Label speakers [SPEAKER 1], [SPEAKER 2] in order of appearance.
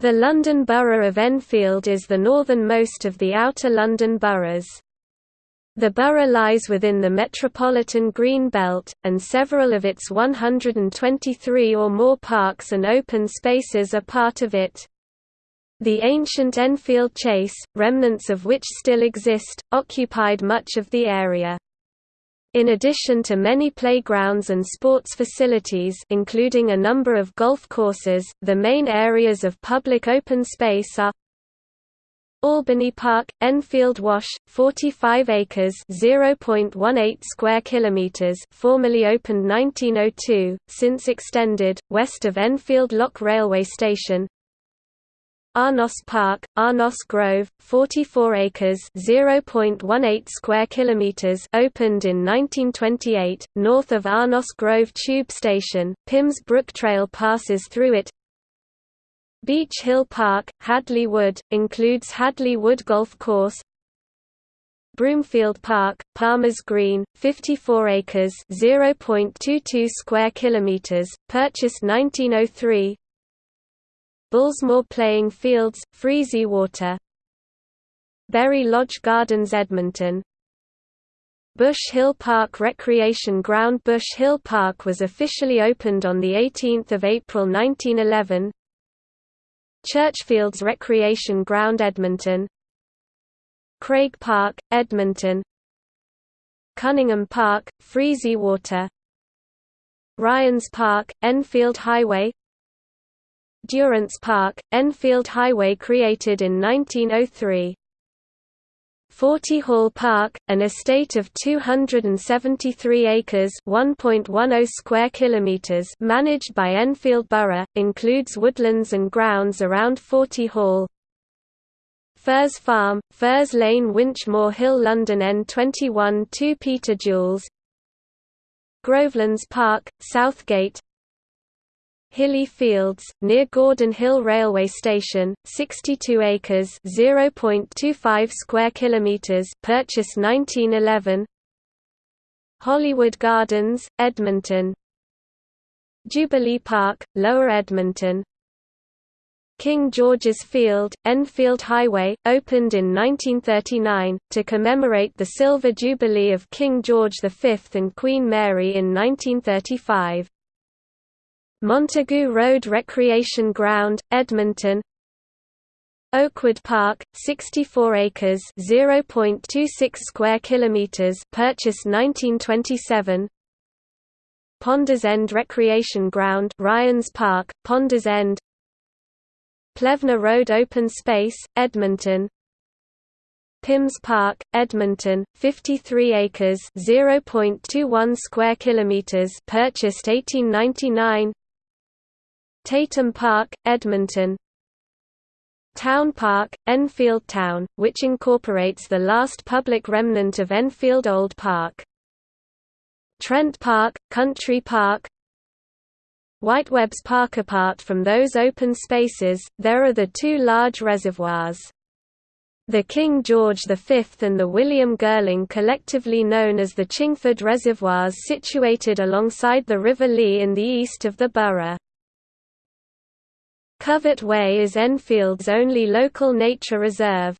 [SPEAKER 1] The London Borough of Enfield is the northernmost of the Outer London boroughs. The borough lies within the Metropolitan Green Belt, and several of its 123 or more parks and open spaces are part of it. The ancient Enfield Chase, remnants of which still exist, occupied much of the area. In addition to many playgrounds and sports facilities including a number of golf courses, the main areas of public open space are Albany Park, Enfield Wash, 45 acres (0.18 square kilometers), formerly opened 1902, since extended west of Enfield Lock railway station. Arnos Park, Arnos Grove, 44 acres (0.18 square kilometers), opened in 1928, north of Arnos Grove tube station. Pymmes Brook Trail passes through it. Beech Hill Park, Hadley Wood, includes Hadley Wood Golf Course. Broomfield Park, Palmer's Green, 54 acres (0.22 square kilometers), purchased 1903. Bullsmoor Playing Fields, Freezy Water. Bury Lodge Gardens Edmonton. Bush Hill Park Recreation Ground Bush Hill Park was officially opened on 18 April 1911 Churchfields Recreation Ground Edmonton. Craig Park, Edmonton. Cunningham Park, Freezy Water. Ryans Park, Enfield Highway Durants Park, Enfield Highway created in 1903. Forty Hall Park, an estate of 273 acres (1.10 square kilometers) managed by Enfield Borough, includes woodlands and grounds around Forty Hall. Firs Farm, Firs Lane Winchmore Hill London N21 2 Peter Jules Grovelands Park, Southgate Hilly Fields, near Gordon Hill Railway Station, 62 acres (0.25 square kilometers), purchased 1911. Hollywood Gardens, Edmonton. Jubilee Park, Lower Edmonton. King George's Field, Enfield Highway, opened in 1939, to commemorate the Silver Jubilee of King George V and Queen Mary in 1935. Montague Road Recreation Ground, Edmonton Oakwood Park, 64 acres (0.26 square kilometers), purchased 1927. Ponders End Recreation Ground, Ryans Park, Ponders End. Plevna Road Open Space, Edmonton. Pymmes Park, Edmonton, 53 acres (0.21 square kilometers), purchased 1899. Tatem Park, Edmonton Town Park, Enfield Town, which incorporates the last public remnant of Enfield Old Park. Trent Park, Country Park Whitewebb's Park Apart from those open spaces, there are the two large reservoirs. The King George V and the William Girling collectively known as the Chingford Reservoirs situated alongside the River Lee in the east of the borough. Covert Way is Enfield's only local nature reserve.